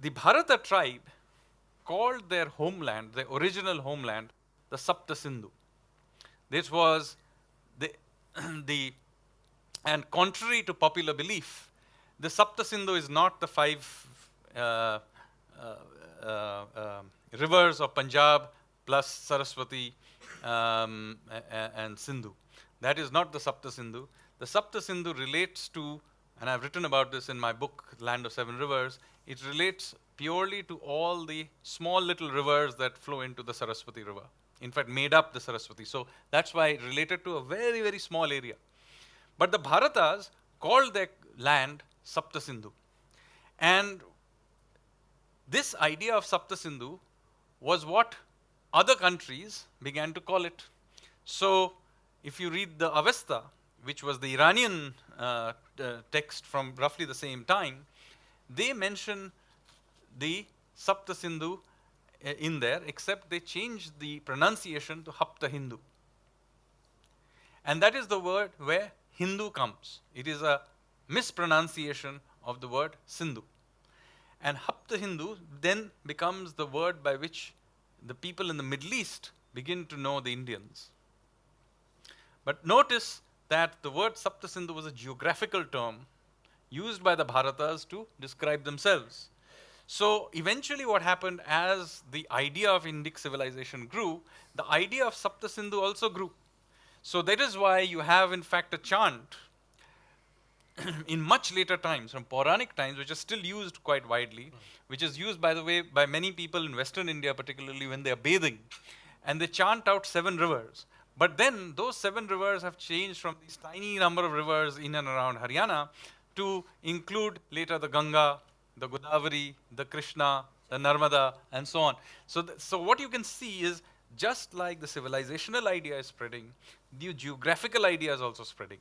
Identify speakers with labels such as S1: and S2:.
S1: the Bharata tribe called their homeland, their original homeland, the Sapta Sindhu. This was the, the and contrary to popular belief, the Sapta Sindhu is not the five uh, uh, uh, um, rivers of Punjab plus Saraswati um, and Sindhu. That is not the Sapta Sindhu. The Sapta Sindhu relates to, and I've written about this in my book, Land of Seven Rivers, it relates purely to all the small little rivers that flow into the Saraswati River. In fact, made up the Saraswati. So that's why it related to a very, very small area. But the Bharatas called their land Sapta Sindhu. And this idea of Sapta Sindhu was what other countries began to call it. So if you read the Avesta, which was the Iranian uh, uh, text from roughly the same time, they mention the Sapta Sindhu uh, in there, except they changed the pronunciation to Hapta Hindu. And that is the word where Hindu comes. It is a mispronunciation of the word Sindhu. And Hapta Hindu then becomes the word by which the people in the Middle East begin to know the Indians. But notice that the word Saptasindhu was a geographical term used by the Bharatas to describe themselves. So eventually what happened as the idea of Indic civilization grew, the idea of Saptasindhu also grew. So that is why you have in fact a chant in much later times, from Puranic times, which is still used quite widely, which is used, by the way, by many people in Western India, particularly when they are bathing, and they chant out seven rivers. But then those seven rivers have changed from this tiny number of rivers in and around Haryana to include later the Ganga, the Godavari, the Krishna, the Narmada, and so on. So, so what you can see is just like the civilizational idea is spreading, the geographical idea is also spreading.